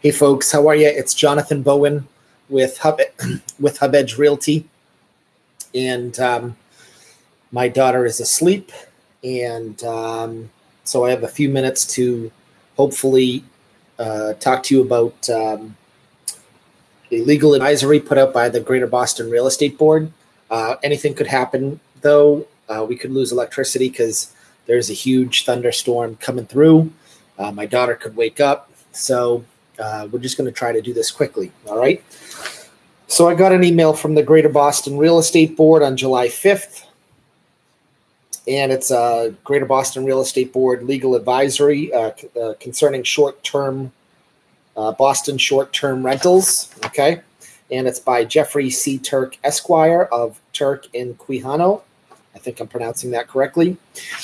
Hey folks, how are you? It's Jonathan Bowen with Hub with Hub Edge Realty, and um, my daughter is asleep, and um, so I have a few minutes to hopefully uh, talk to you about um, a legal advisory put out by the Greater Boston Real Estate Board. Uh, anything could happen, though. Uh, we could lose electricity because there's a huge thunderstorm coming through. Uh, my daughter could wake up, so uh, we're just going to try to do this quickly. All right. So I got an email from the Greater Boston Real Estate Board on July 5th. And it's a Greater Boston Real Estate Board legal advisory uh, uh, concerning short term uh, Boston short term rentals. Okay. And it's by Jeffrey C. Turk Esquire of Turk in Quijano. I think I'm pronouncing that correctly.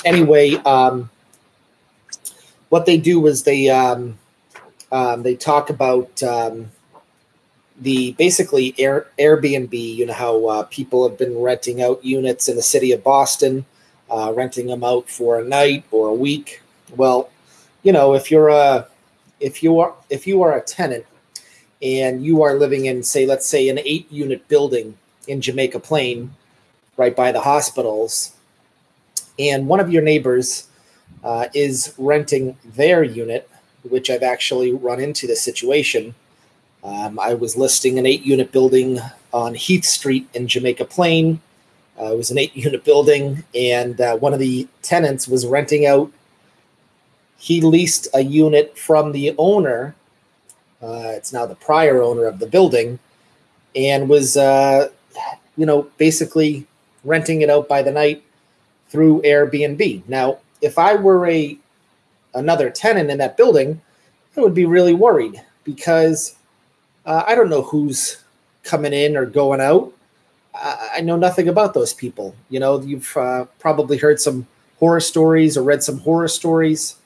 Anyway, um, what they do is they um, um, they talk about um, the basically Air, Airbnb. You know how uh, people have been renting out units in the city of Boston, uh, renting them out for a night or a week. Well, you know if you're a if you are if you are a tenant and you are living in say let's say an eight unit building in Jamaica Plain, right by the hospitals, and one of your neighbors uh, is renting their unit which I've actually run into the situation. Um, I was listing an eight unit building on Heath Street in Jamaica Plain. Uh, it was an eight unit building, and uh, one of the tenants was renting out. He leased a unit from the owner. Uh, it's now the prior owner of the building, and was, uh, you know, basically renting it out by the night through Airbnb. Now, if I were a another tenant in that building, I would be really worried because uh, I don't know who's coming in or going out. I, I know nothing about those people. You know, you've uh, probably heard some horror stories or read some horror stories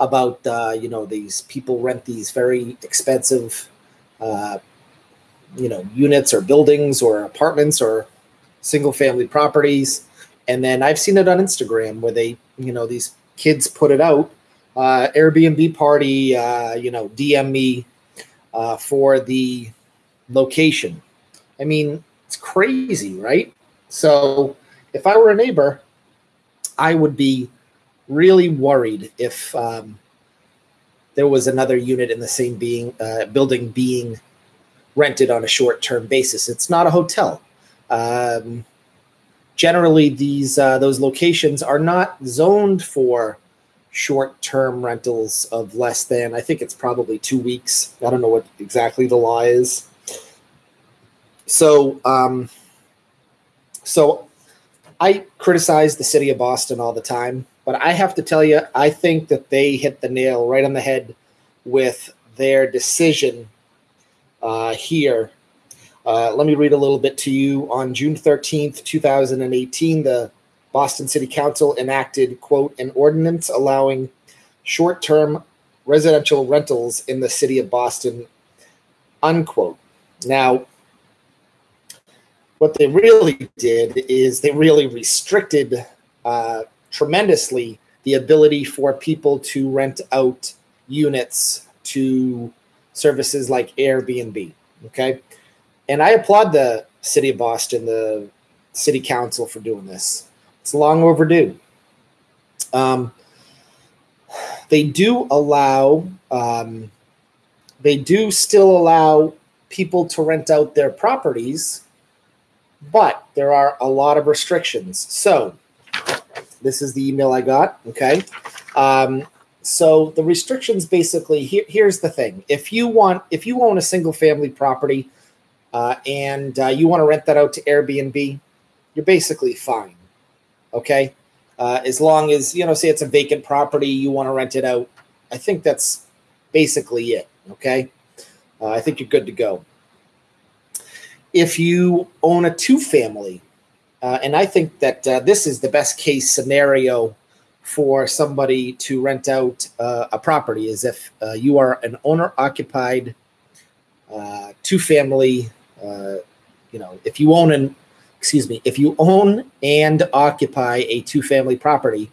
about uh, you know these people rent these very expensive uh, you know units or buildings or apartments or single family properties and then i've seen it on instagram where they you know these kids put it out. Uh, Airbnb party, uh, you know, DM me uh, for the location. I mean, it's crazy, right? So if I were a neighbor, I would be really worried if um, there was another unit in the same being uh, building being rented on a short-term basis. It's not a hotel. Um, generally these uh, those locations are not zoned for short-term rentals of less than I think it's probably two weeks. I don't know what exactly the law is. So, um, so I criticize the city of Boston all the time, but I have to tell you, I think that they hit the nail right on the head with their decision uh, here uh, let me read a little bit to you. On June 13th, 2018, the Boston City Council enacted, quote, an ordinance allowing short term residential rentals in the city of Boston, unquote. Now, what they really did is they really restricted uh, tremendously the ability for people to rent out units to services like Airbnb. Okay and I applaud the city of Boston, the city council for doing this. It's long overdue. Um, they do allow, um, they do still allow people to rent out their properties, but there are a lot of restrictions. So, this is the email I got. Okay. Um, so the restrictions basically here, here's the thing: if you want, if you own a single family property uh, and uh, you want to rent that out to Airbnb, you're basically fine. Okay. Uh, as long as, you know, say it's a vacant property, you want to rent it out. I think that's basically it. Okay. Uh, I think you're good to go. If you own a two family, uh, and I think that uh, this is the best case scenario for somebody to rent out a property, is if you are an owner occupied two family uh, you know, if you own an, excuse me, if you own and occupy a two family property,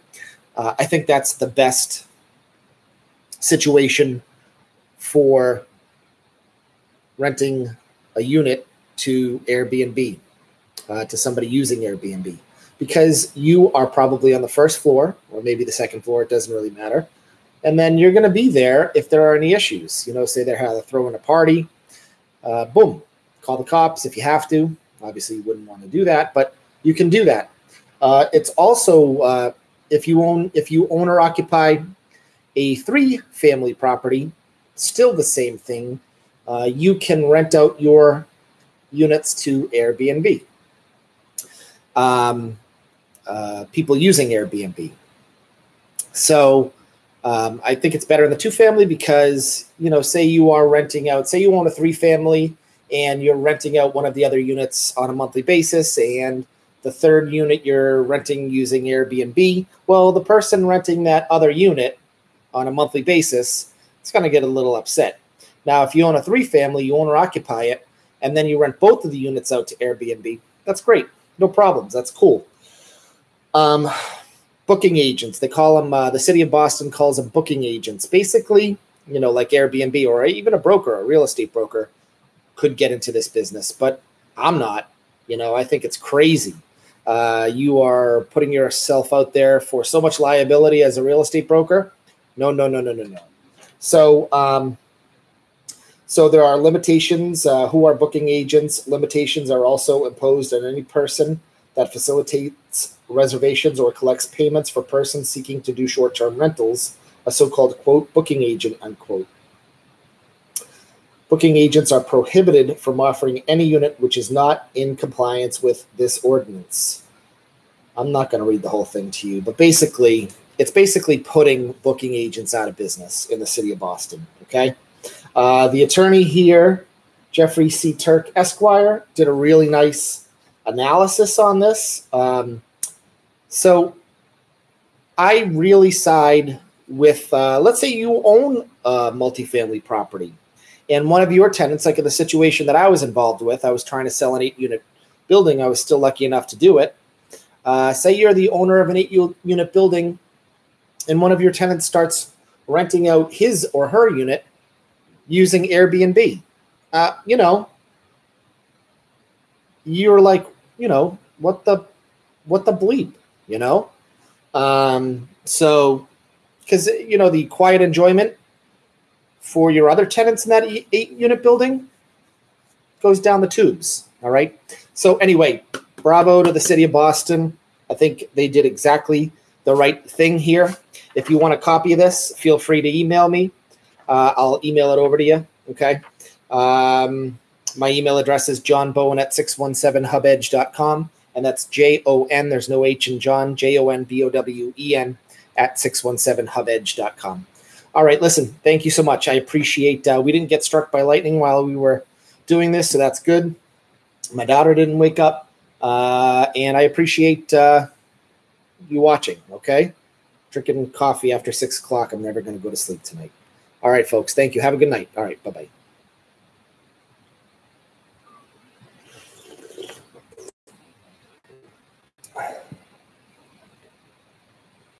uh, I think that's the best situation for renting a unit to Airbnb, uh, to somebody using Airbnb, because you are probably on the first floor or maybe the second floor. It doesn't really matter. And then you're going to be there if there are any issues. You know, say they're throwing a party, uh, boom, call the cops if you have to. Obviously, you wouldn't want to do that, but you can do that. Uh, it's also uh, if you own if you own or occupy a three family property, still the same thing. Uh, you can rent out your units to Airbnb. Um, uh, people using Airbnb. So um, I think it's better in the two family because you know, say you are renting out, say you own a three family and you're renting out one of the other units on a monthly basis, and the third unit you're renting using Airbnb. Well, the person renting that other unit on a monthly basis is going to get a little upset. Now, if you own a three family, you own or occupy it, and then you rent both of the units out to Airbnb, that's great. No problems. That's cool. Um, booking agents, they call them, uh, the city of Boston calls them booking agents. Basically, you know, like Airbnb or even a broker, a real estate broker could get into this business, but I'm not. You know, I think it's crazy. Uh, you are putting yourself out there for so much liability as a real estate broker. No, no, no, no, no, no. So, um, so there are limitations. Uh, who are booking agents? Limitations are also imposed on any person that facilitates reservations or collects payments for persons seeking to do short-term rentals. A so-called quote booking agent unquote. Booking agents are prohibited from offering any unit which is not in compliance with this ordinance. I'm not going to read the whole thing to you, but basically, it's basically putting booking agents out of business in the city of Boston. Okay. Uh, the attorney here, Jeffrey C. Turk Esquire, did a really nice analysis on this. Um, so I really side with, uh, let's say you own a multifamily property and one of your tenants, like in the situation that I was involved with, I was trying to sell an eight unit building. I was still lucky enough to do it. Uh, say you're the owner of an eight unit building, and one of your tenants starts renting out his or her unit using Airbnb. Uh, you know, you're like, you know, what the, what the bleep, you know? Um, so, because, you know, the quiet enjoyment for your other tenants in that eight unit building goes down the tubes. All right. So, anyway, bravo to the city of Boston. I think they did exactly the right thing here. If you want a copy of this, feel free to email me. Uh, I'll email it over to you. Okay. Um, my email address is jonbowen at 617hubedge.com. And that's J O N, there's no H in John, J O N B O W E N at 617hubedge.com. All right, listen, thank you so much. I appreciate. Uh, we didn't get struck by lightning while we were doing this, so that's good. My daughter didn't wake up, uh, and I appreciate uh, you watching. Okay, drinking coffee after six o'clock. I'm never going to go to sleep tonight. All right, folks. Thank you. Have a good night. All right. Bye bye.